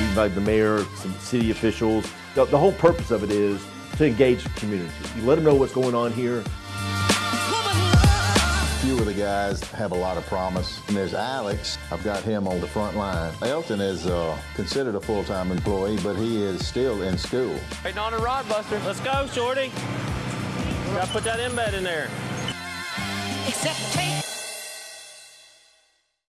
invite the mayor, some city officials. The, the whole purpose of it is to engage the community. You let them know what's going on here. few of the guys have a lot of promise. And there's Alex. I've got him on the front line. Elton is uh, considered a full-time employee, but he is still in school. Waiting on a rod buster. Let's go, Shorty. Gotta put that embed in there. Except